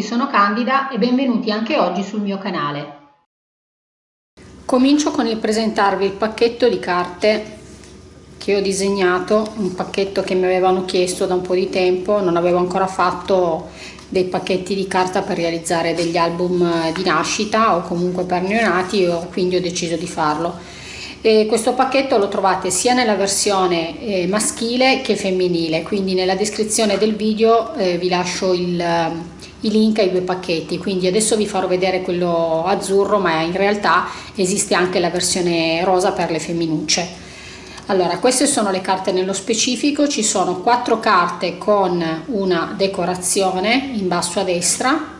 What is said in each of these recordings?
Tutti, sono Candida e benvenuti anche oggi sul mio canale. Comincio con il presentarvi il pacchetto di carte che ho disegnato, un pacchetto che mi avevano chiesto da un po' di tempo, non avevo ancora fatto dei pacchetti di carta per realizzare degli album di nascita o comunque per neonati e quindi ho deciso di farlo. E questo pacchetto lo trovate sia nella versione eh, maschile che femminile, quindi nella descrizione del video eh, vi lascio il, i link ai due pacchetti. Quindi adesso vi farò vedere quello azzurro ma in realtà esiste anche la versione rosa per le femminucce. Allora queste sono le carte nello specifico. Ci sono quattro carte con una decorazione in basso a destra.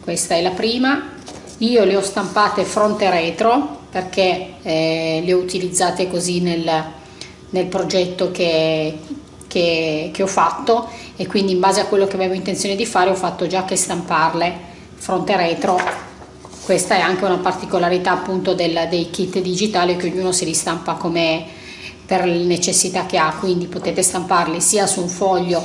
Questa è la prima. Io le ho stampate fronte retro perché eh, le ho utilizzate così nel, nel progetto che, che, che ho fatto e quindi in base a quello che avevo intenzione di fare ho fatto già che stamparle. Fronte e retro questa è anche una particolarità appunto del, dei kit digitali che ognuno si ristampa come per le necessità che ha quindi potete stamparli sia su un foglio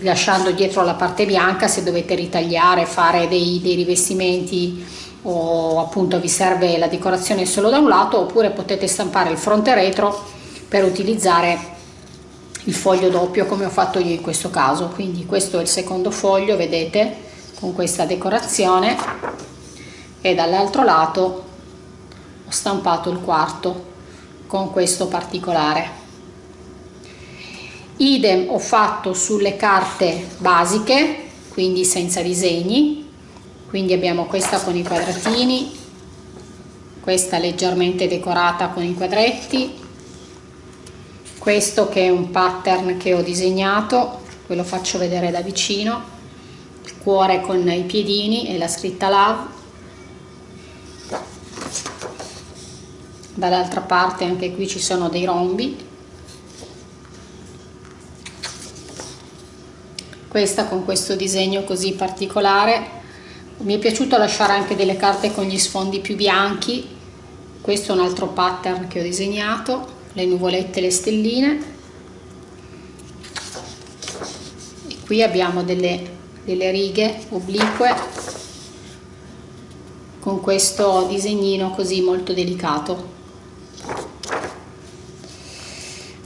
lasciando dietro la parte bianca se dovete ritagliare fare dei, dei rivestimenti o appunto vi serve la decorazione solo da un lato oppure potete stampare il fronte retro per utilizzare il foglio doppio come ho fatto io in questo caso. Quindi questo è il secondo foglio vedete con questa decorazione. E dall'altro lato ho stampato il quarto con questo particolare. Idem ho fatto sulle carte basiche quindi senza disegni. Quindi abbiamo questa con i quadratini questa leggermente decorata con i quadretti questo che è un pattern che ho disegnato ve lo faccio vedere da vicino. Il cuore con i piedini e la scritta love. Dall'altra parte anche qui ci sono dei rombi. Questa con questo disegno così particolare. Mi è piaciuto lasciare anche delle carte con gli sfondi più bianchi. Questo è un altro pattern che ho disegnato le nuvolette le stelline. E qui abbiamo delle, delle righe oblique con questo disegnino così molto delicato.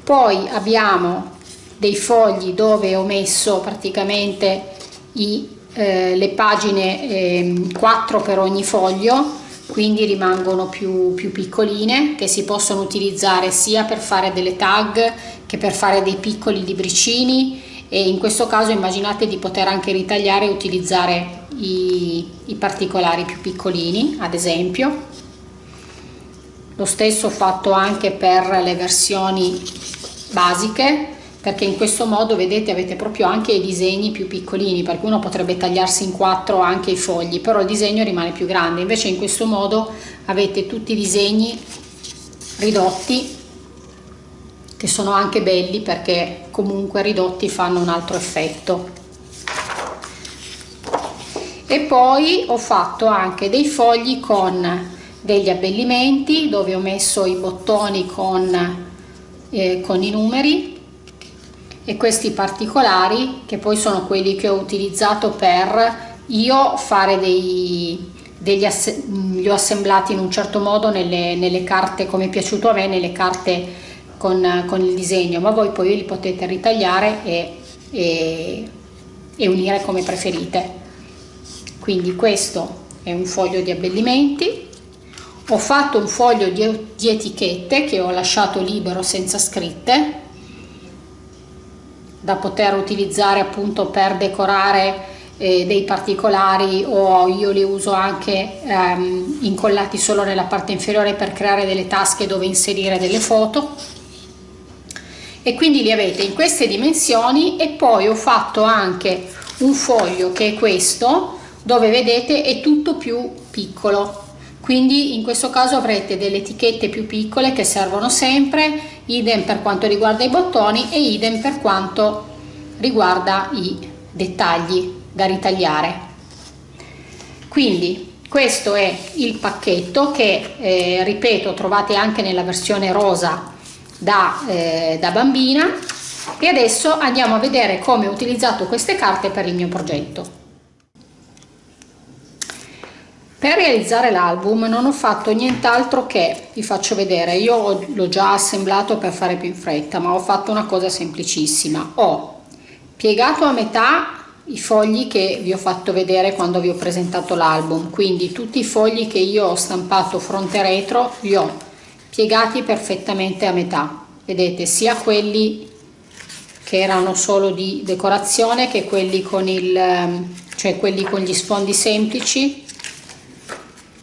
Poi abbiamo dei fogli dove ho messo praticamente i, eh, le pagine eh, 4 per ogni foglio quindi rimangono più, più piccoline che si possono utilizzare sia per fare delle tag che per fare dei piccoli libricini. E in questo caso immaginate di poter anche ritagliare e utilizzare i, i particolari più piccolini ad esempio. Lo stesso ho fatto anche per le versioni basiche perché in questo modo vedete avete proprio anche i disegni più piccolini perché uno potrebbe tagliarsi in quattro anche i fogli però il disegno rimane più grande. Invece in questo modo avete tutti i disegni ridotti che sono anche belli perché comunque ridotti fanno un altro effetto. E poi ho fatto anche dei fogli con degli abbellimenti dove ho messo i bottoni con, eh, con i numeri e questi particolari che poi sono quelli che ho utilizzato per io fare dei, degli li ho assemblati in un certo modo nelle, nelle carte come è piaciuto a me nelle carte con, con, il disegno. Ma voi poi li potete ritagliare e, e, e unire come preferite. Quindi questo è un foglio di abbellimenti. Ho fatto un foglio di, di etichette che ho lasciato libero senza scritte da poter utilizzare appunto per decorare eh, dei particolari o io li uso anche ehm, incollati solo nella parte inferiore per creare delle tasche dove inserire delle foto. E quindi li avete in queste dimensioni e poi ho fatto anche un foglio che è questo dove vedete è tutto più piccolo. Quindi in questo caso avrete delle etichette più piccole che servono sempre idem per quanto riguarda i bottoni e idem per quanto riguarda i dettagli da ritagliare. Quindi questo è il pacchetto che eh, ripeto trovate anche nella versione rosa da, eh, da bambina. E adesso andiamo a vedere come ho utilizzato queste carte per il mio progetto per realizzare l'album non ho fatto nient'altro che vi faccio vedere io l'ho già assemblato per fare più in fretta ma ho fatto una cosa semplicissima. Ho piegato a metà i fogli che vi ho fatto vedere quando vi ho presentato l'album quindi tutti i fogli che io ho stampato fronte e retro li ho piegati perfettamente a metà. Vedete sia quelli che erano solo di decorazione che quelli con il cioè quelli con gli sfondi semplici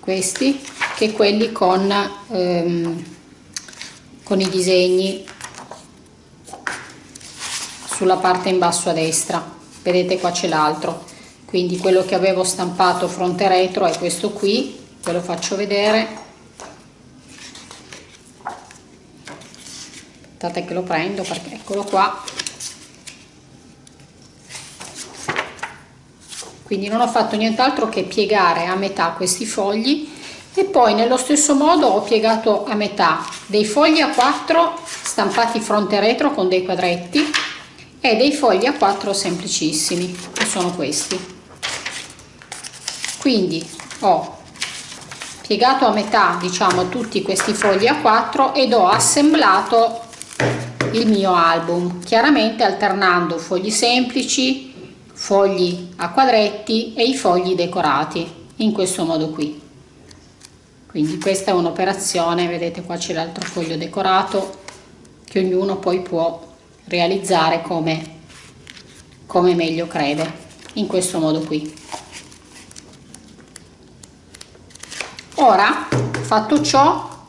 questi che quelli con, ehm, con i disegni sulla parte in basso a destra. Vedete qua c'è l'altro. Quindi quello che avevo stampato fronte retro è questo qui ve lo faccio vedere. Aspettate che lo prendo perché eccolo qua quindi non ho fatto nient'altro che piegare a metà questi fogli e poi nello stesso modo ho piegato a metà dei fogli a 4 stampati fronte e retro con dei quadretti e dei fogli a 4 semplicissimi che sono questi. Quindi ho piegato a metà diciamo tutti questi fogli a 4 ed ho assemblato il mio album chiaramente alternando fogli semplici fogli a quadretti e i fogli decorati in questo modo qui. Quindi questa è un'operazione vedete qua c'è l'altro foglio decorato che ognuno poi può realizzare come come meglio crede in questo modo qui. Ora fatto ciò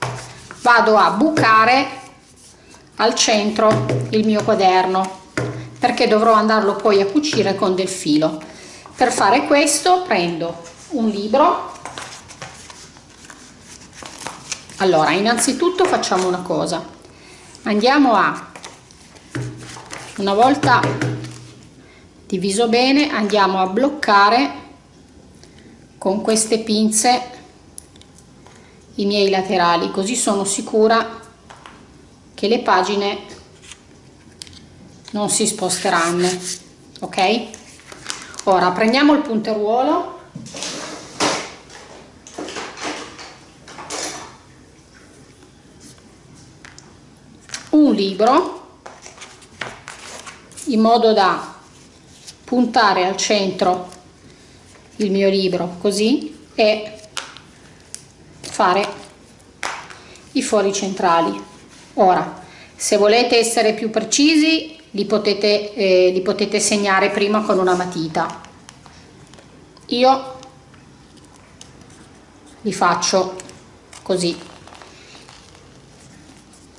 vado a bucare al centro il mio quaderno perché dovrò andarlo poi a cucire con del filo. Per fare questo prendo un libro. Allora innanzitutto facciamo una cosa. Andiamo a una volta diviso bene andiamo a bloccare con queste pinze i miei laterali così sono sicura che le pagine non si sposteranno ok? Ora prendiamo il punteruolo. Un libro in modo da puntare al centro il mio libro così e fare i fori centrali. Ora se volete essere più precisi li potete, eh, li potete segnare prima con una matita. Io li faccio così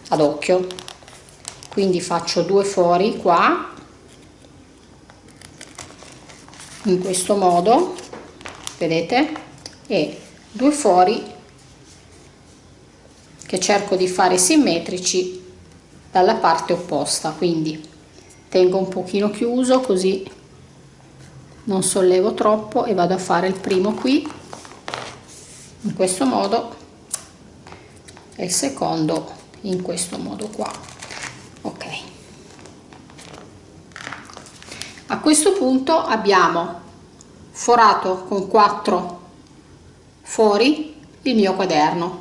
ad occhio. Quindi faccio due fori qua in questo modo vedete? E due fori che cerco di fare simmetrici dalla parte opposta. Quindi tengo un pochino chiuso così non sollevo troppo e vado a fare il primo qui. In questo modo e il secondo in questo modo qua. Ok. A questo punto abbiamo forato con 4 fori il mio quaderno.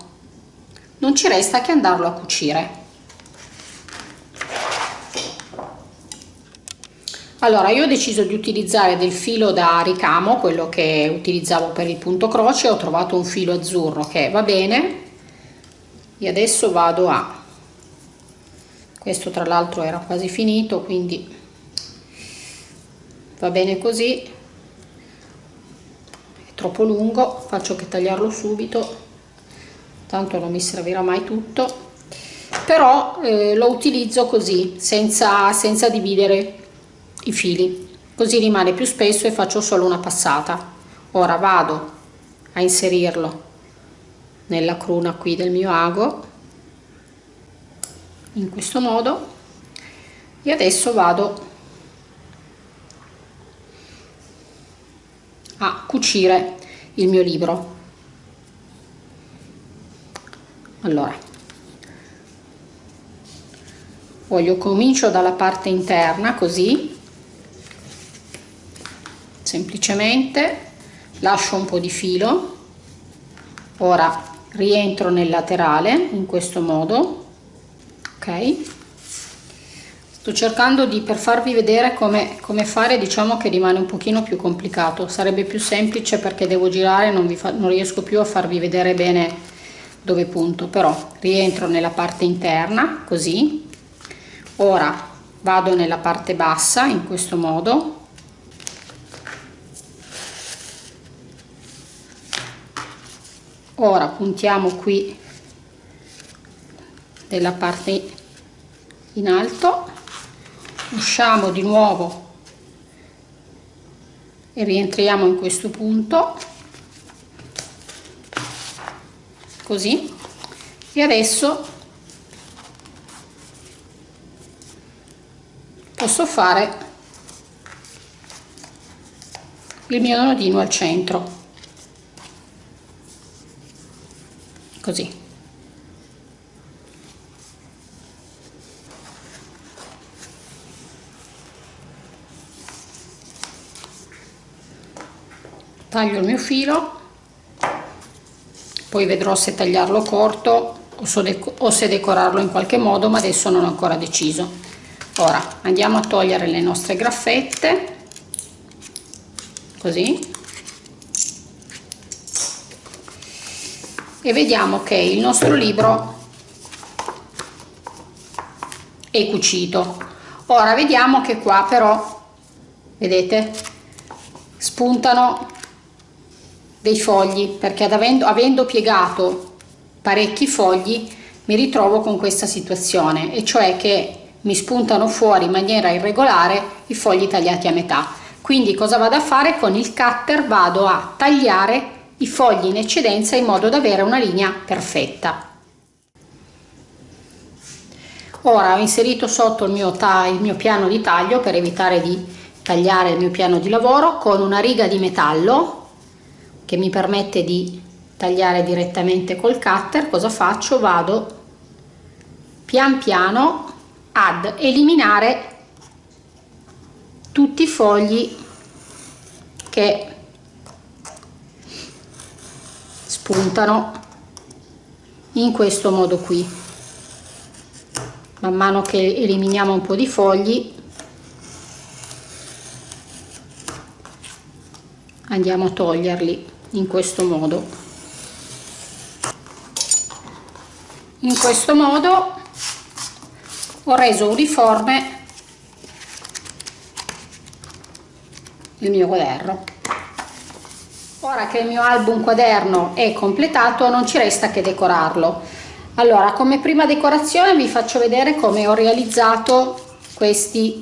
Non ci resta che andarlo a cucire Allora, io ho deciso di utilizzare del filo da ricamo, quello che utilizzavo per il punto croce, ho trovato un filo azzurro che va bene. E adesso vado a... questo tra l'altro era quasi finito, quindi va bene così, è troppo lungo, faccio che tagliarlo subito, tanto non mi servirà mai tutto, però eh, lo utilizzo così, senza, senza dividere i fili. Così rimane più spesso e faccio solo una passata. Ora vado a inserirlo nella cruna qui del mio ago in questo modo e adesso vado a cucire il mio libro. Allora voglio comincio dalla parte interna così semplicemente lascio un po' di filo. Ora rientro nel laterale in questo modo ok? Sto cercando di per farvi vedere come, come fare diciamo che rimane un pochino più complicato. Sarebbe più semplice perché devo girare non, vi fa, non riesco più a farvi vedere bene dove punto. Però rientro nella parte interna così. Ora vado nella parte bassa in questo modo ora puntiamo qui nella parte in alto. Usciamo di nuovo e rientriamo in questo punto. Così. E adesso posso fare il mio nodino al centro così. Taglio il mio filo poi vedrò se tagliarlo corto o se decorarlo in qualche modo ma adesso non ho ancora deciso. Ora andiamo a togliere le nostre graffette così e vediamo che il nostro libro è cucito. Ora vediamo che qua però vedete spuntano dei fogli perché avendo, avendo piegato parecchi fogli mi ritrovo con questa situazione e cioè che mi spuntano fuori in maniera irregolare i fogli tagliati a metà. Quindi cosa vado a fare? Con il cutter vado a tagliare i fogli in eccedenza in modo da avere una linea perfetta. Ora ho inserito sotto il mio, il mio piano di taglio per evitare di tagliare il mio piano di lavoro con una riga di metallo che mi permette di tagliare direttamente col cutter. Cosa faccio? Vado pian piano ad eliminare tutti i fogli che spuntano in questo modo qui. Man mano che eliminiamo un po' di fogli andiamo a toglierli in questo modo. In questo modo ho reso uniforme il mio quaderno ora che il mio album quaderno è completato non ci resta che decorarlo. Allora come prima decorazione vi faccio vedere come ho realizzato questi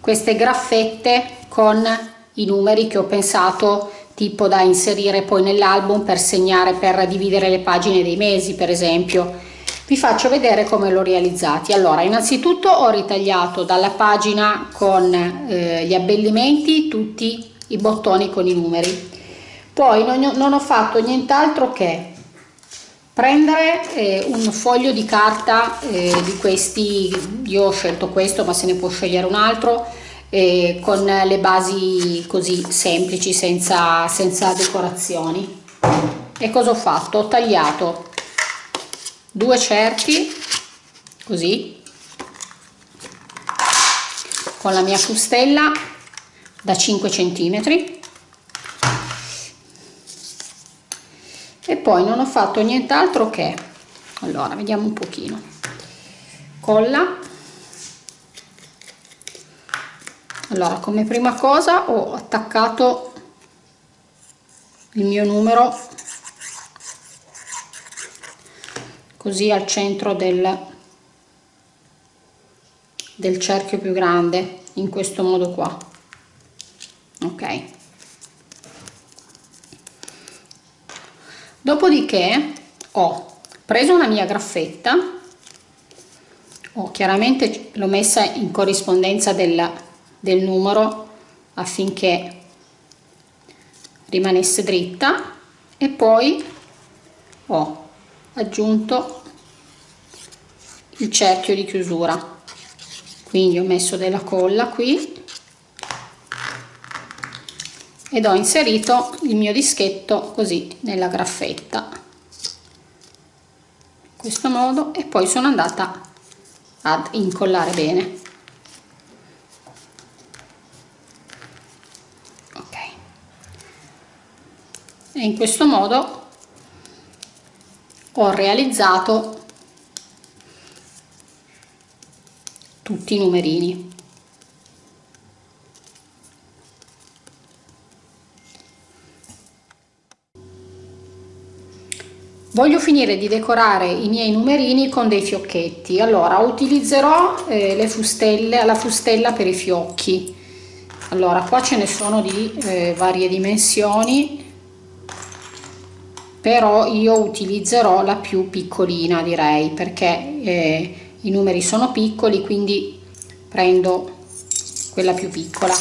queste graffette con i numeri che ho pensato tipo da inserire poi nell'album per segnare per dividere le pagine dei mesi per esempio. Vi faccio vedere come l'ho realizzati. Allora innanzitutto ho ritagliato dalla pagina con eh, gli abbellimenti tutti i bottoni con i numeri poi non, non ho fatto nient'altro che prendere eh, un foglio di carta eh, di questi io ho scelto questo ma se ne può scegliere un altro eh, con le basi così semplici senza, senza decorazioni. E cosa ho fatto? Ho tagliato due cerchi così con la mia fustella da 5 centimetri e poi non ho fatto nient'altro che allora vediamo un pochino. Colla. Allora come prima cosa ho attaccato il mio numero così al centro del, del cerchio più grande in questo modo qua. Ok dopodiché ho preso una mia graffetta. Ho chiaramente l'ho messa in corrispondenza del, del numero affinché rimanesse dritta. E poi ho aggiunto il cerchio di chiusura. Quindi ho messo della colla qui ed ho inserito il mio dischetto così nella graffetta. Questo modo e poi sono andata ad incollare bene. Ok. E in questo modo ho realizzato tutti i numerini voglio finire di decorare i miei numerini con dei fiocchetti. Allora utilizzerò eh, le fustelle la fustella per i fiocchi. Allora qua ce ne sono di eh, varie dimensioni però io utilizzerò la più piccolina direi perché eh, i numeri sono piccoli quindi prendo quella più piccola.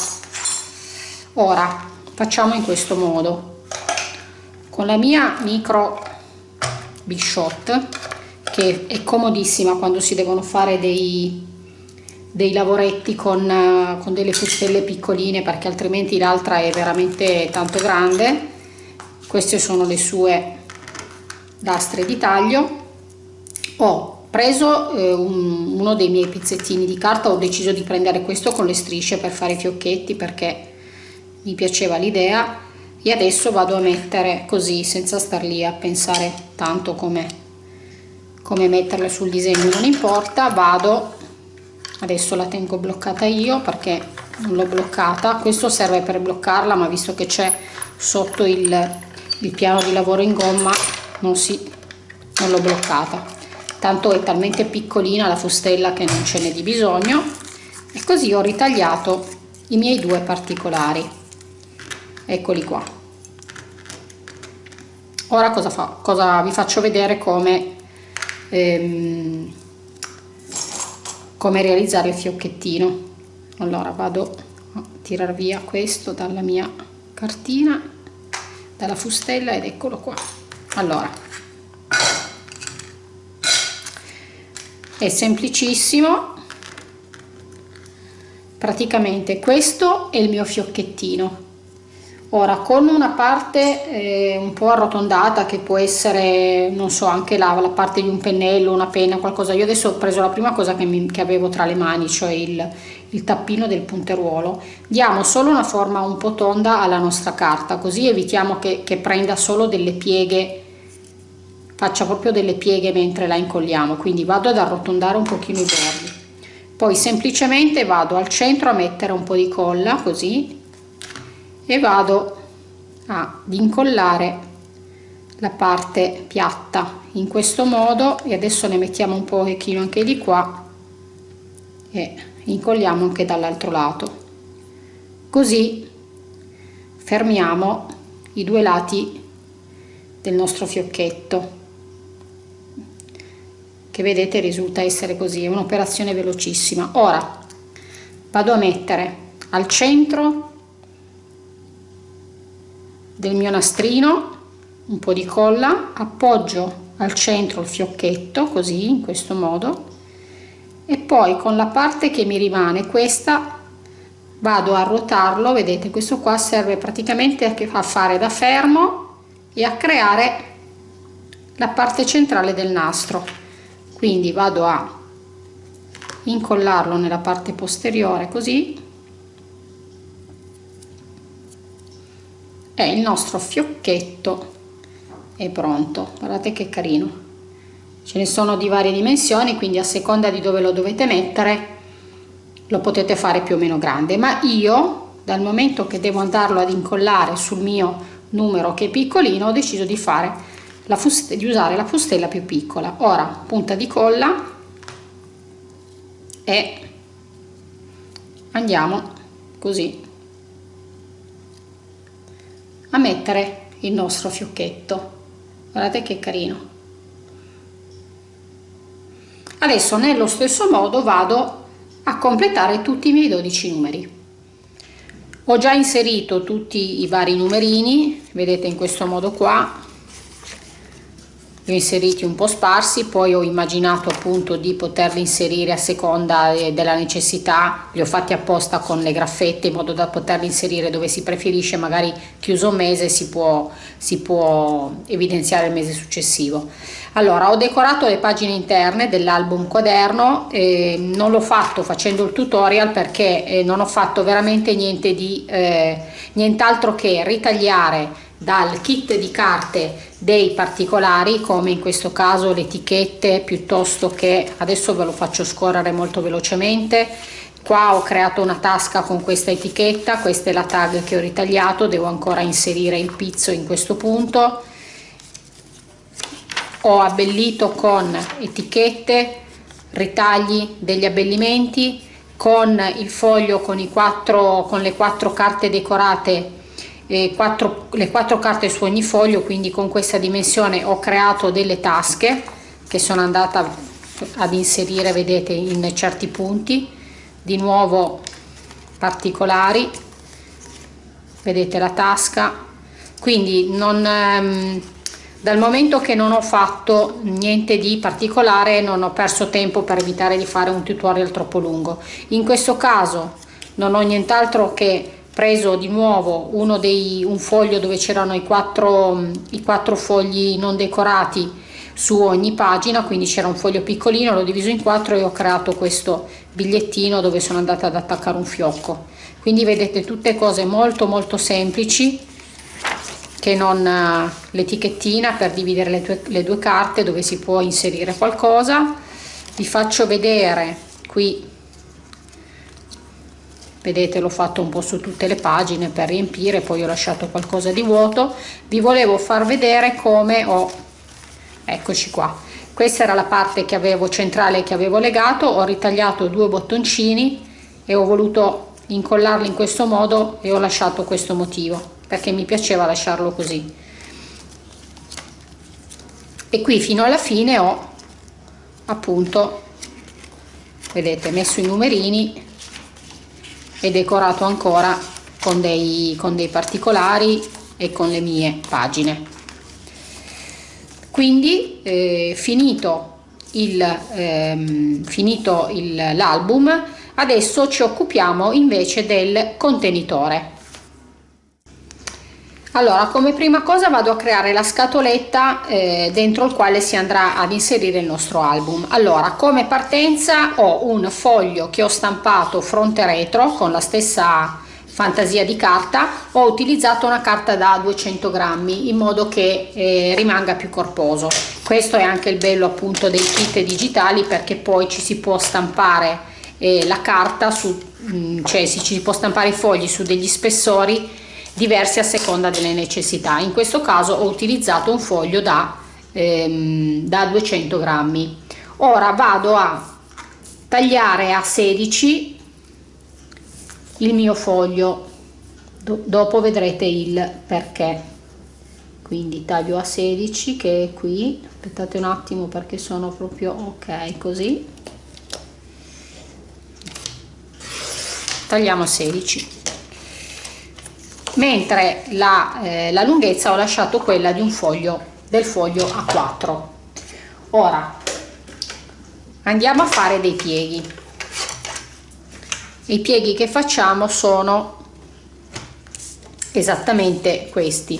Ora facciamo in questo modo. Con la mia micro big che è comodissima quando si devono fare dei, dei lavoretti con, con delle fustelle piccoline perché altrimenti l'altra è veramente tanto grande. Queste sono le sue lastre di taglio. Ho preso eh, un, uno dei miei pezzettini di carta ho deciso di prendere questo con le strisce per fare i fiocchetti perché mi piaceva l'idea e adesso vado a mettere così senza star lì a pensare tanto come come metterle sul disegno non importa vado. Adesso la tengo bloccata io perché non l'ho bloccata. Questo serve per bloccarla ma visto che c'è sotto il, il piano di lavoro in gomma non si non l'ho bloccata. Tanto è talmente piccolina la fustella che non ce n'è di bisogno. E così ho ritagliato i miei due particolari eccoli qua. Ora cosa, fa, cosa vi faccio vedere come ehm, come realizzare il fiocchettino. Allora vado a tirar via questo dalla mia cartina dalla fustella ed eccolo qua. Allora. È semplicissimo. Praticamente questo è il mio fiocchettino ora con una parte eh, un po' arrotondata che può essere non so anche la, la, parte di un pennello una penna qualcosa. Io adesso ho preso la prima cosa che, mi, che avevo tra le mani cioè il, il tappino del punteruolo. Diamo solo una forma un po' tonda alla nostra carta così evitiamo che, che prenda solo delle pieghe faccia proprio delle pieghe mentre la incolliamo. Quindi vado ad arrotondare un pochino i bordi. Poi semplicemente vado al centro a mettere un po' di colla così e vado ad incollare la parte piatta in questo modo e adesso ne mettiamo un pochino anche di qua e incolliamo anche dall'altro lato. Così fermiamo i due lati del nostro fiocchetto che vedete risulta essere così è un'operazione velocissima. Ora vado a mettere al centro del mio nastrino un po' di colla appoggio al centro il fiocchetto così in questo modo e poi con la parte che mi rimane questa vado a ruotarlo. Vedete questo qua serve praticamente a fare da fermo e a creare la parte centrale del nastro. Quindi vado a incollarlo nella parte posteriore così e il nostro fiocchetto è pronto. Guardate che carino. Ce ne sono di varie dimensioni quindi a seconda di dove lo dovete mettere lo potete fare più o meno grande. Ma io dal momento che devo andarlo ad incollare sul mio numero che è piccolino ho deciso di fare la di usare la fustella più piccola. Ora punta di colla e andiamo così a mettere il nostro fiocchetto. Guardate che carino. Adesso nello stesso modo vado a completare tutti i miei 12 numeri. Ho già inserito tutti i vari numerini vedete in questo modo qua li ho inseriti un po' sparsi poi ho immaginato appunto di poterli inserire a seconda eh, della necessità li ho fatti apposta con le graffette in modo da poterli inserire dove si preferisce magari chiuso un mese si può, si può evidenziare il mese successivo. Allora ho decorato le pagine interne dell'album quaderno eh, non l'ho fatto facendo il tutorial perché eh, non ho fatto veramente niente di eh, nient'altro che ritagliare dal kit di carte dei particolari come in questo caso le etichette piuttosto che adesso ve lo faccio scorrere molto velocemente qua ho creato una tasca con questa etichetta questa è la tag che ho ritagliato devo ancora inserire il pizzo in questo punto. Ho abbellito con etichette ritagli degli abbellimenti con il foglio con i quattro con le quattro carte decorate quattro, le quattro carte su ogni foglio quindi con questa dimensione ho creato delle tasche che sono andata ad inserire vedete in certi punti di nuovo particolari. Vedete la tasca. Quindi non ehm, dal momento che non ho fatto niente di particolare non ho perso tempo per evitare di fare un tutorial troppo lungo. In questo caso non ho nient'altro che preso di nuovo uno dei, un foglio dove c'erano i quattro, i quattro fogli non decorati su ogni pagina quindi c'era un foglio piccolino l'ho diviso in quattro e ho creato questo bigliettino dove sono andata ad attaccare un fiocco. Quindi vedete tutte cose molto molto semplici che non eh, l'etichettina per dividere le due, le due carte dove si può inserire qualcosa. Vi faccio vedere qui vedete l'ho fatto un po' su tutte le pagine per riempire poi ho lasciato qualcosa di vuoto. Vi volevo far vedere come ho eccoci qua. Questa era la parte che avevo centrale che avevo legato. Ho ritagliato due bottoncini e ho voluto incollarli in questo modo e ho lasciato questo motivo perché mi piaceva lasciarlo così. E qui fino alla fine ho appunto vedete messo i numerini e decorato ancora con dei, con dei particolari e con le mie pagine. Quindi eh, finito ehm, l'album adesso ci occupiamo invece del contenitore allora come prima cosa vado a creare la scatoletta eh, dentro il quale si andrà ad inserire il nostro album. Allora come partenza ho un foglio che ho stampato fronte retro con la stessa fantasia di carta. Ho utilizzato una carta da 200 grammi in modo che eh, rimanga più corposo. Questo è anche il bello appunto dei kit digitali perché poi ci si può stampare eh, la carta su mh, mm, cioè si ci può stampare i fogli su degli spessori diversi a seconda delle necessità. In questo caso ho utilizzato un foglio da, ehm, da 200 grammi. Ora vado a tagliare a 16 il mio foglio. Do dopo vedrete il perché. Quindi taglio a 16 che è qui. Aspettate un attimo perché sono proprio ok così. Tagliamo a 16 mentre la, eh, la lunghezza ho lasciato quella di un foglio del foglio A4 ora andiamo a fare dei pieghi. I pieghi che facciamo sono esattamente questi.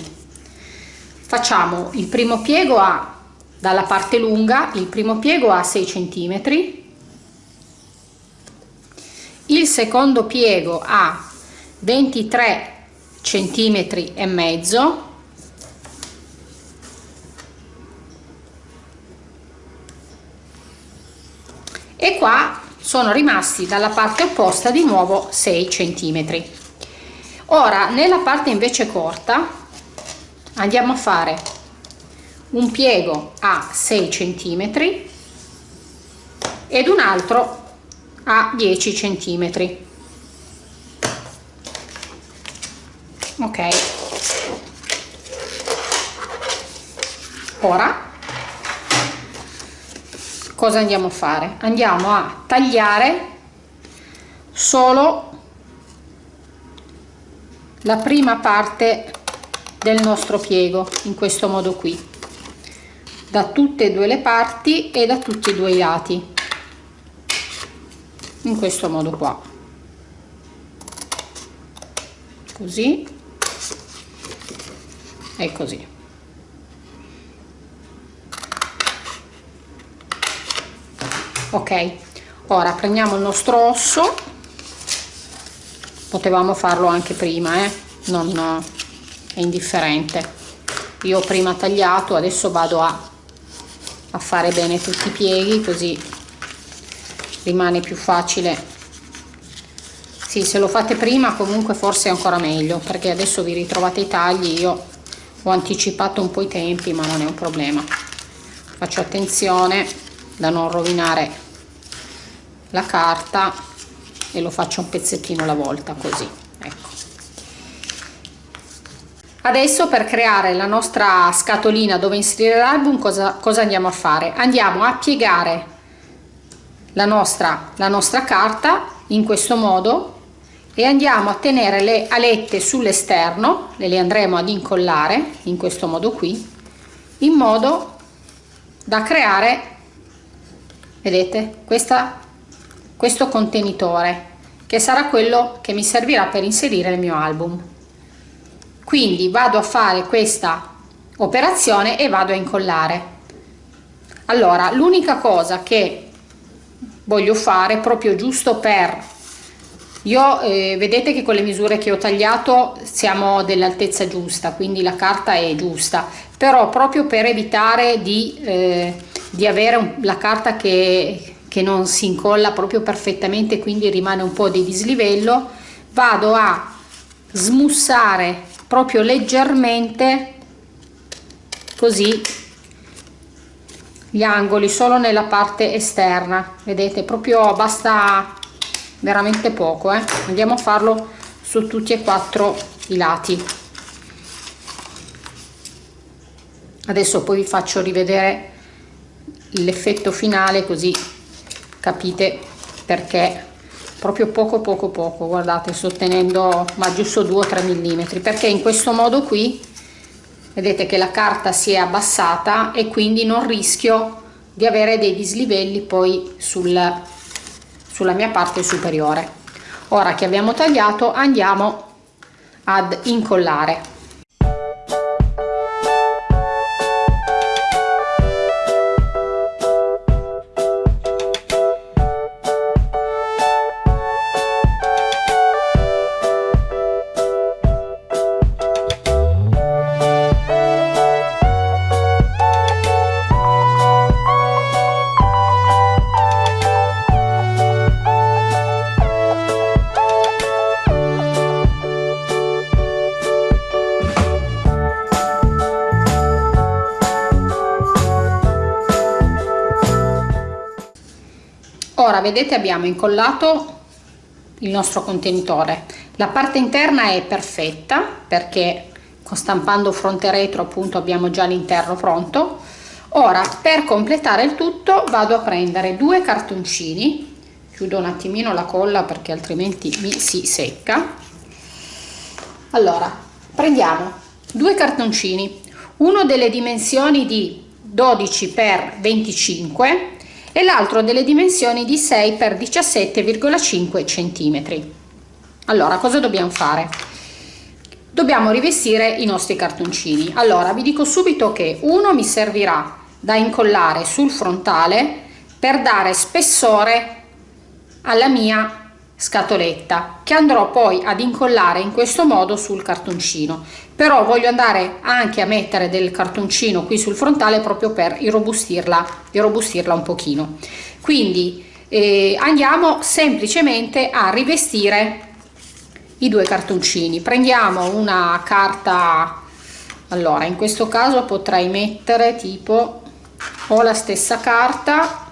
Facciamo il primo piego a dalla parte lunga il primo piego a 6 centimetri. Il secondo piego a 23 centimetri e mezzo. E qua sono rimasti dalla parte opposta di nuovo 6 centimetri. Ora nella parte invece corta andiamo a fare un piego a 6 centimetri ed un altro a 10 centimetri ok. Ora cosa andiamo a fare? Andiamo a tagliare solo la prima parte del nostro piego in questo modo qui. Da tutte e due le parti e da tutti e due i lati. In questo modo qua. Così e così. Ok ora prendiamo il nostro osso. Potevamo farlo anche prima eh? non è indifferente. Io ho prima tagliato adesso vado a, a fare bene tutti i pieghi così rimane più facile. Sì se lo fate prima comunque forse è ancora meglio perché adesso vi ritrovate i tagli io ho anticipato un po' i tempi ma non è un problema. Faccio attenzione da non rovinare la carta e lo faccio un pezzettino alla volta così ecco. Adesso per creare la nostra scatolina dove inserire l'album cosa, cosa andiamo a fare? Andiamo a piegare la nostra la nostra carta in questo modo e andiamo a tenere le alette sull'esterno le, andremo ad incollare in questo modo qui in modo da creare vedete questa questo contenitore che sarà quello che mi servirà per inserire il mio album. Quindi vado a fare questa operazione e vado a incollare. Allora l'unica cosa che voglio fare proprio giusto per io eh, vedete che con le misure che ho tagliato siamo dell'altezza giusta quindi la carta è giusta. Però proprio per evitare di, eh, di avere la carta che, che non si incolla proprio perfettamente quindi rimane un po' di dislivello vado a smussare proprio leggermente così gli angoli solo nella parte esterna. Vedete proprio basta veramente poco eh? andiamo a farlo su tutti e quattro i lati adesso poi vi faccio rivedere l'effetto finale così capite perché proprio poco poco poco guardate sto tenendo ma giusto 2 o 3 mm perché in questo modo qui vedete che la carta si è abbassata e quindi non rischio di avere dei dislivelli poi sul sulla mia parte superiore. Ora che abbiamo tagliato andiamo ad incollare ora vedete abbiamo incollato il nostro contenitore. La parte interna è perfetta perché stampando fronte e retro appunto abbiamo già l'interno pronto. Ora per completare il tutto vado a prendere due cartoncini. Chiudo un attimino la colla perché altrimenti mi si secca. Allora prendiamo due cartoncini. Uno delle dimensioni di 12 x 25 e l'altro delle dimensioni di 6 x 17,5 cm. Allora, cosa dobbiamo fare? Dobbiamo rivestire i nostri cartoncini. Allora, vi dico subito che uno mi servirà da incollare sul frontale per dare spessore alla mia scatoletta che andrò poi ad incollare in questo modo sul cartoncino. Però voglio andare anche a mettere del cartoncino qui sul frontale proprio per irrobustirla irrobustirla un pochino. Quindi eh, andiamo semplicemente a rivestire i due cartoncini. Prendiamo una carta allora in questo caso potrei mettere tipo ho la stessa carta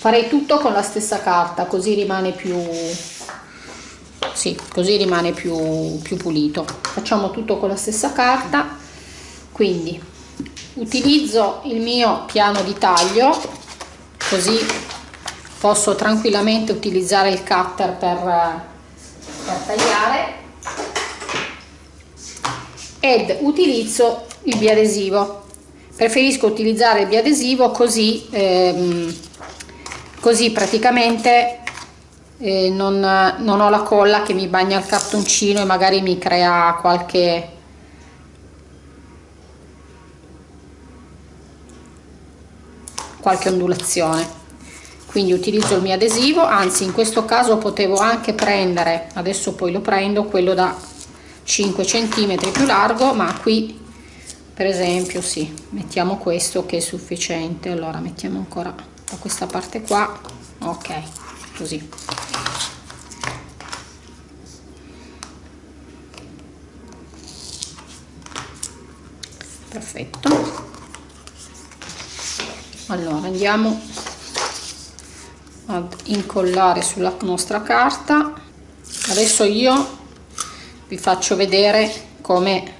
farei tutto con la stessa carta così rimane più sì, così rimane più, più pulito. Facciamo tutto con la stessa carta. Quindi utilizzo il mio piano di taglio così posso tranquillamente utilizzare il cutter per, per tagliare. Ed utilizzo il biadesivo. Preferisco utilizzare il biadesivo così ehm, così praticamente eh, non, non ho la colla che mi bagna il cartoncino e magari mi crea qualche qualche ondulazione. Quindi utilizzo il mio adesivo anzi in questo caso potevo anche prendere adesso poi lo prendo quello da 5 cm più largo ma qui per esempio sì mettiamo questo che è sufficiente. Allora mettiamo ancora da questa parte qua. Ok così. Perfetto. Allora andiamo ad incollare sulla nostra carta. Adesso io vi faccio vedere come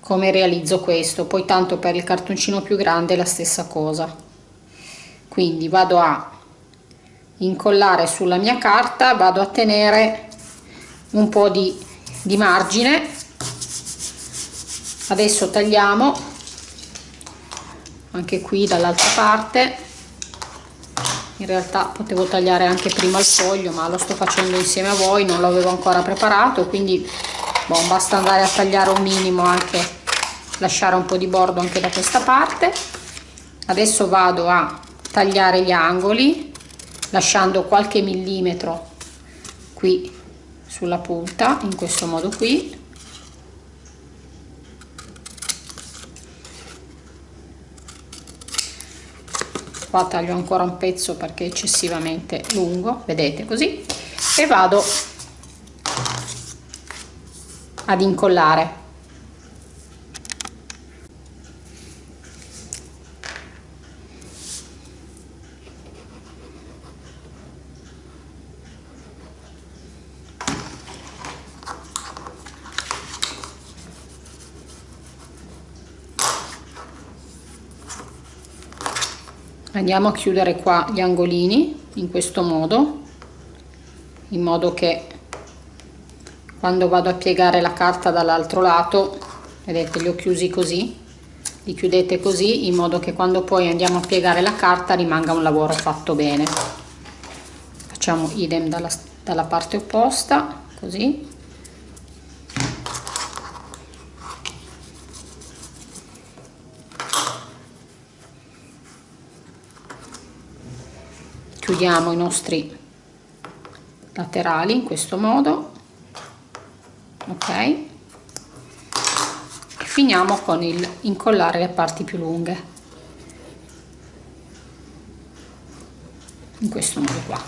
come realizzo questo. Poi tanto per il cartoncino più grande la stessa cosa quindi vado a incollare sulla mia carta vado a tenere un po di, di margine. Adesso tagliamo anche qui dall'altra parte. In realtà potevo tagliare anche prima il foglio ma lo sto facendo insieme a voi non l'avevo ancora preparato quindi boh, basta andare a tagliare un minimo anche lasciare un po di bordo anche da questa parte. Adesso vado a tagliare gli angoli lasciando qualche millimetro qui sulla punta in questo modo qui. Qua taglio ancora un pezzo perché è eccessivamente lungo vedete così. E vado ad incollare andiamo a chiudere qua gli angolini in questo modo in modo che quando vado a piegare la carta dall'altro lato vedete li ho chiusi così li chiudete così in modo che quando poi andiamo a piegare la carta rimanga un lavoro fatto bene. Facciamo idem dalla, dalla parte opposta così chiudiamo i nostri laterali in questo modo ok? E finiamo con il incollare le parti più lunghe. In questo modo qua.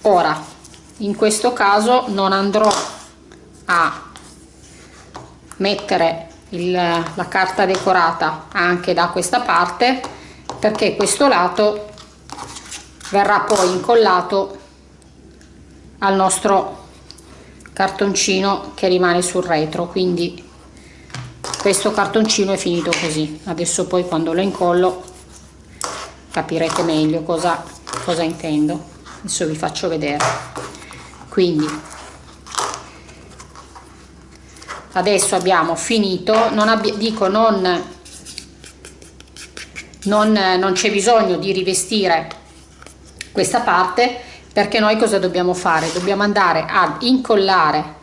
Ora in questo caso non andrò a mettere il, la carta decorata anche da questa parte perché questo lato verrà poi incollato al nostro cartoncino che rimane sul retro quindi questo cartoncino è finito così. Adesso poi quando lo incollo capirete meglio cosa, cosa intendo. Adesso vi faccio vedere. Quindi adesso abbiamo finito. Non abbi dico non non, non c'è bisogno di rivestire questa parte perché noi cosa dobbiamo fare? Dobbiamo andare ad incollare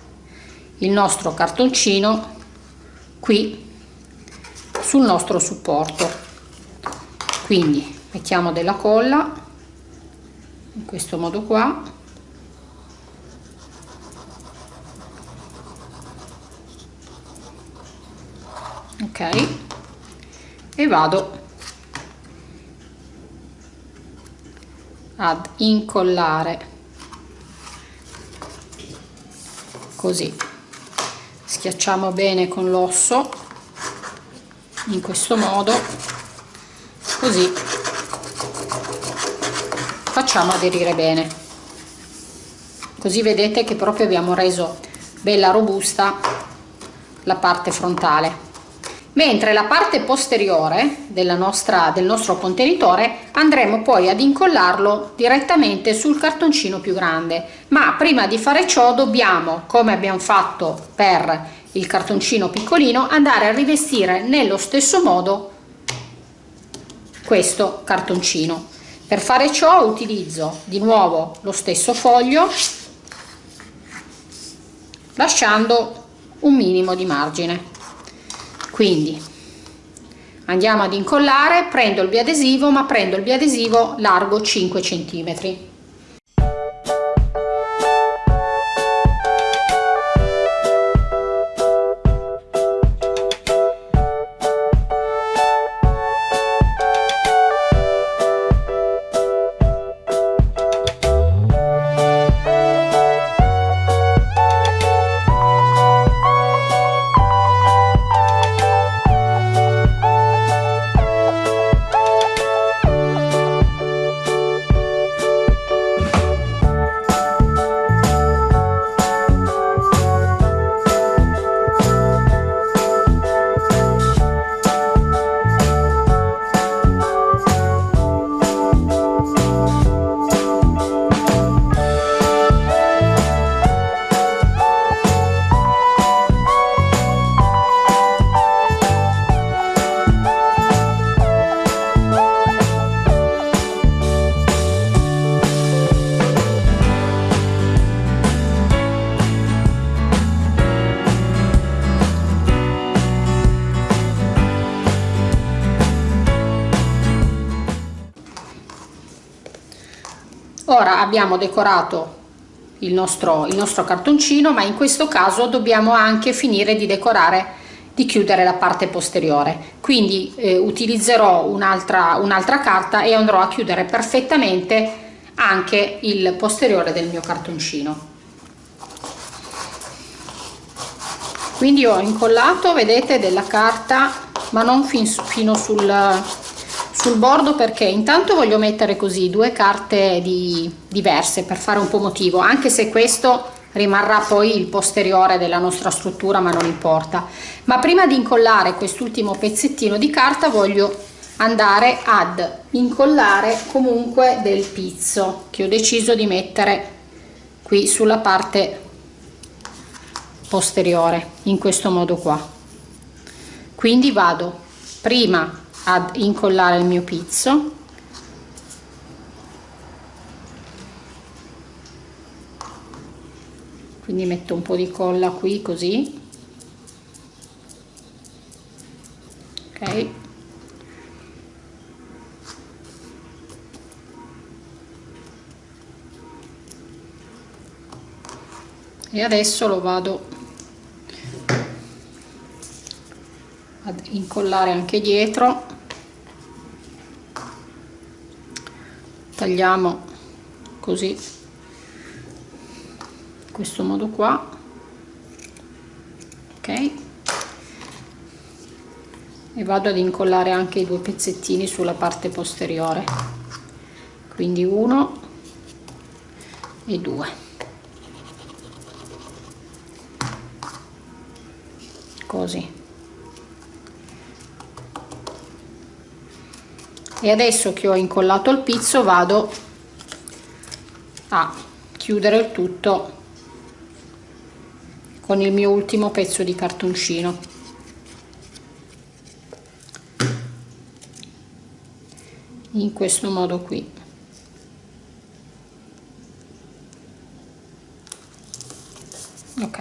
il nostro cartoncino qui sul nostro supporto. Quindi mettiamo della colla in questo modo qua. Ok. E vado ad incollare. Così. Schiacciamo bene con l'osso in questo modo. Così. Facciamo aderire bene. Così vedete che proprio abbiamo reso bella robusta la parte frontale mentre la parte posteriore nostra, del nostro contenitore andremo poi ad incollarlo direttamente sul cartoncino più grande. Ma prima di fare ciò dobbiamo come abbiamo fatto per il cartoncino piccolino andare a rivestire nello stesso modo questo cartoncino. Per fare ciò utilizzo di nuovo lo stesso foglio lasciando un minimo di margine quindi andiamo ad incollare prendo il biadesivo ma prendo il biadesivo largo 5 centimetri abbiamo decorato il nostro, il nostro cartoncino ma in questo caso dobbiamo anche finire di decorare di chiudere la parte posteriore. Quindi eh, utilizzerò un'altra un'altra carta e andrò a chiudere perfettamente anche il posteriore del mio cartoncino. Quindi ho incollato vedete della carta ma non fin, fino sul sul bordo perché intanto voglio mettere così due carte di, diverse per fare un po' motivo anche se questo rimarrà poi il posteriore della nostra struttura ma non importa. Ma prima di incollare quest'ultimo pezzettino di carta voglio andare ad incollare comunque del pizzo che ho deciso di mettere qui sulla parte posteriore in questo modo qua. Quindi vado prima ad incollare il mio pizzo. Quindi metto un po' di colla qui così. Ok. E adesso lo vado ad incollare anche dietro. Tagliamo così in questo modo qua. Ok. E vado ad incollare anche i due pezzettini sulla parte posteriore. Quindi uno e due. Così e adesso che ho incollato il pizzo vado a chiudere il tutto con il mio ultimo pezzo di cartoncino. In questo modo qui. Ok.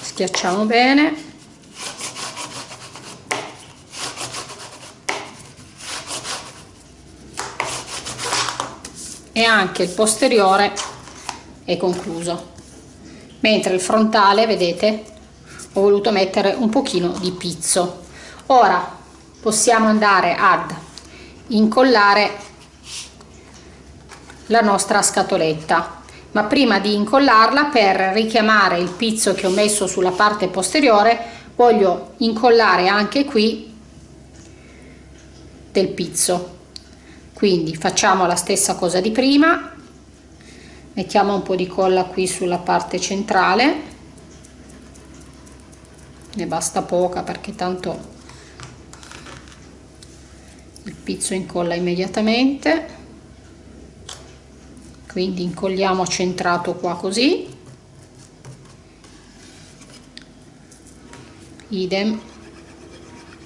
Schiacciamo bene e anche il posteriore è concluso. Mentre il frontale vedete ho voluto mettere un pochino di pizzo. Ora possiamo andare ad incollare la nostra scatoletta. Ma prima di incollarla per richiamare il pizzo che ho messo sulla parte posteriore voglio incollare anche qui del pizzo quindi facciamo la stessa cosa di prima. Mettiamo un po di colla qui sulla parte centrale. Ne basta poca perché tanto il pizzo incolla immediatamente. Quindi incolliamo centrato qua così. Idem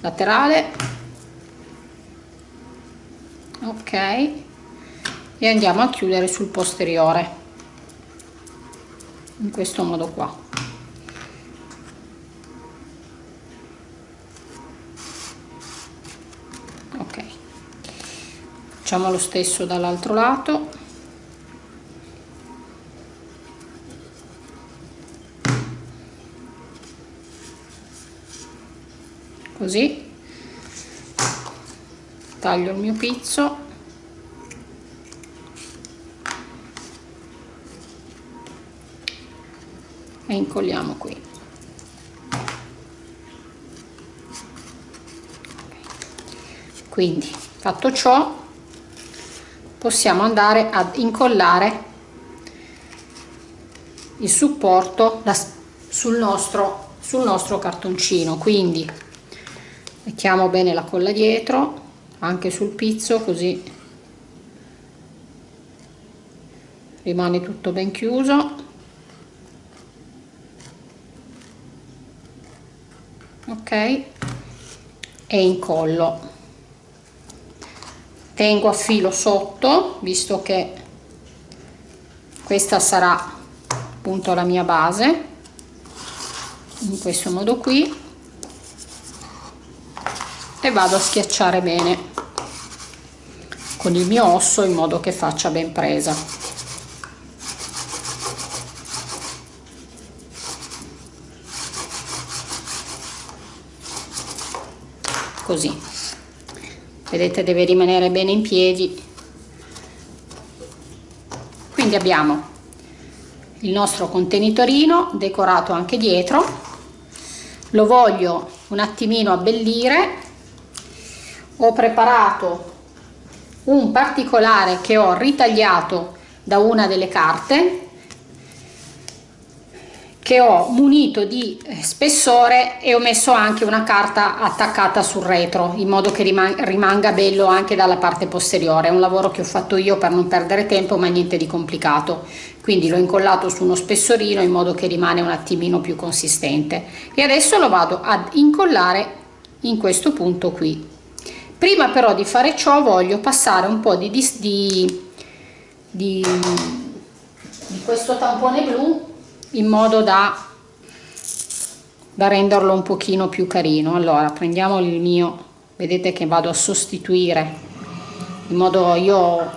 laterale ok. E andiamo a chiudere sul posteriore. In questo modo qua. Ok. Facciamo lo stesso dall'altro lato taglio il mio pizzo. E incolliamo qui. Quindi fatto ciò possiamo andare ad incollare il supporto sul nostro sul nostro cartoncino. Quindi mettiamo bene la colla dietro anche sul pizzo così rimane tutto ben chiuso. Ok e incollo tengo a filo sotto visto che questa sarà appunto la mia base in questo modo qui e vado a schiacciare bene con il mio osso in modo che faccia ben presa. Così. Vedete deve rimanere bene in piedi. Quindi abbiamo il nostro contenitorino decorato anche dietro. Lo voglio un attimino abbellire ho preparato un particolare che ho ritagliato da una delle carte che ho munito di spessore e ho messo anche una carta attaccata sul retro in modo che rimanga bello anche dalla parte posteriore. È un lavoro che ho fatto io per non perdere tempo ma niente di complicato. Quindi l'ho incollato su uno spessorino in modo che rimane un attimino più consistente. E adesso lo vado ad incollare in questo punto qui prima però di fare ciò voglio passare un po' di, di, di, di questo tampone blu in modo da, da renderlo un pochino più carino. Allora prendiamo il mio vedete che vado a sostituire in modo io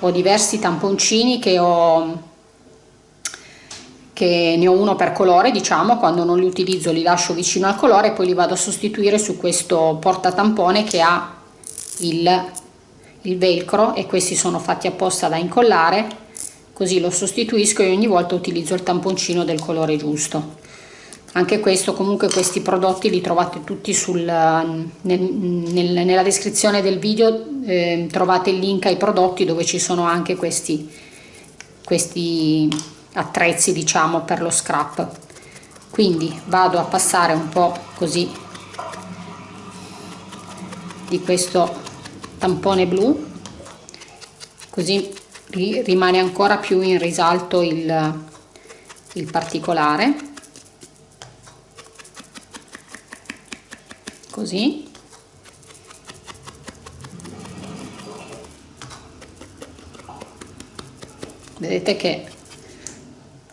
ho diversi tamponcini che ho che ne ho uno per colore diciamo quando non li utilizzo li lascio vicino al colore e poi li vado a sostituire su questo porta tampone che ha il, il velcro e questi sono fatti apposta da incollare così lo sostituisco e ogni volta utilizzo il tamponcino del colore giusto. Anche questo comunque questi prodotti li trovate tutti sul, nel, nel, nella descrizione del video eh, trovate il link ai prodotti dove ci sono anche questi questi attrezzi diciamo per lo scrap. Quindi vado a passare un po così di questo tampone blu così rimane ancora più in risalto il, il particolare. Così. Vedete che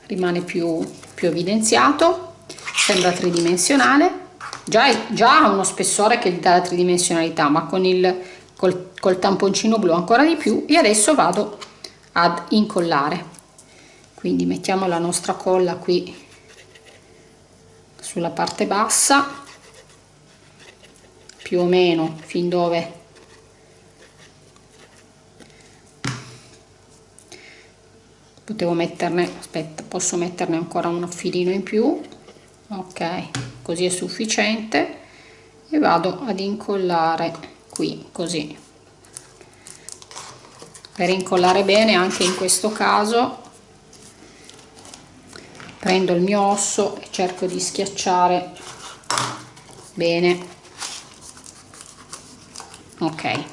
rimane più, più evidenziato sembra tridimensionale. Già, già ha uno spessore che gli dà la tridimensionalità ma con il col, col tamponcino blu ancora di più e adesso vado ad incollare. Quindi mettiamo la nostra colla qui sulla parte bassa più o meno fin dove potevo metterne aspetta posso metterne ancora un filino in più. Ok così è sufficiente. E vado ad incollare qui così. Per incollare bene anche in questo caso prendo il mio osso e cerco di schiacciare bene. Ok.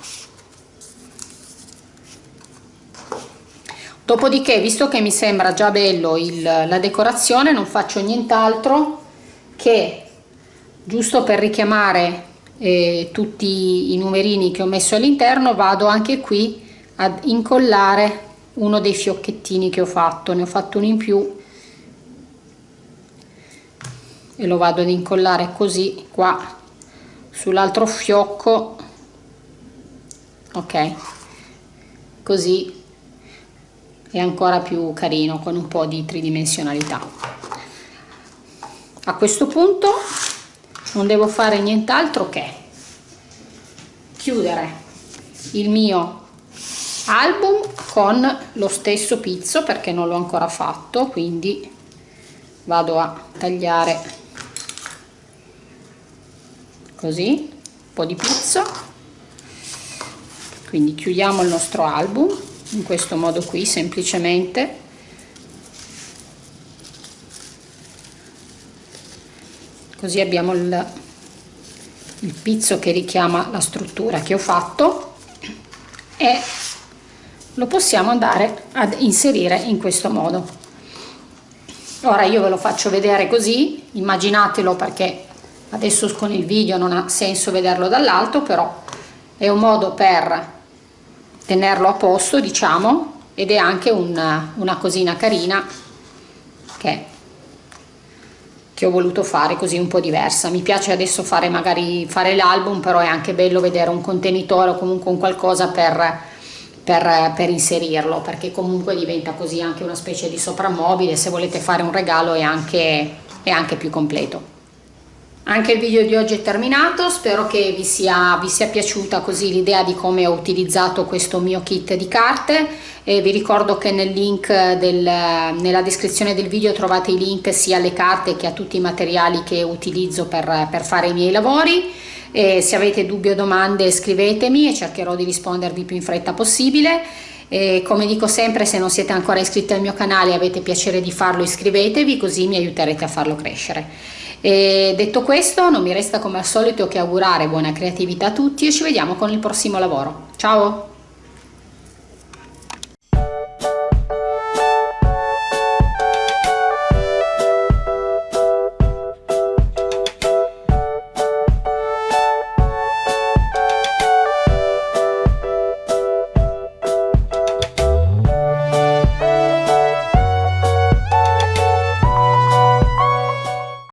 Dopodiché visto che mi sembra già bello il, la decorazione non faccio nient'altro che giusto per richiamare eh, tutti i numerini che ho messo all'interno vado anche qui ad incollare uno dei fiocchettini che ho fatto. Ne ho fatto uno in più e lo vado ad incollare così qua sull'altro fiocco. Ok così è ancora più carino con un po' di tridimensionalità. A questo punto non devo fare nient'altro che chiudere il mio album con lo stesso pizzo perché non l'ho ancora fatto quindi vado a tagliare così un po' di pizzo. Quindi chiudiamo il nostro album in questo modo qui semplicemente così abbiamo il, il pizzo che richiama la struttura che ho fatto e lo possiamo andare ad inserire in questo modo. Ora io ve lo faccio vedere così immaginatelo perché adesso con il video non ha senso vederlo dall'alto però è un modo per tenerlo a posto diciamo ed è anche una, una cosina carina che che ho voluto fare così un po' diversa. Mi piace adesso fare magari fare l'album però è anche bello vedere un contenitore o comunque un qualcosa per, per, per inserirlo perché comunque diventa così anche una specie di soprammobile. Se volete fare un regalo è anche, è anche più completo. Anche il video di oggi è terminato, spero che vi sia, vi sia piaciuta così l'idea di come ho utilizzato questo mio kit di carte e vi ricordo che nel del, nella descrizione del video trovate i link sia alle carte che a tutti i materiali che utilizzo per, per fare i miei lavori e se avete dubbi o domande scrivetemi e cercherò di rispondervi più in fretta possibile e come dico sempre se non siete ancora iscritti al mio canale e avete piacere di farlo iscrivetevi così mi aiuterete a farlo crescere e detto questo non mi resta come al solito che augurare buona creatività a tutti e ci vediamo con il prossimo lavoro. Ciao!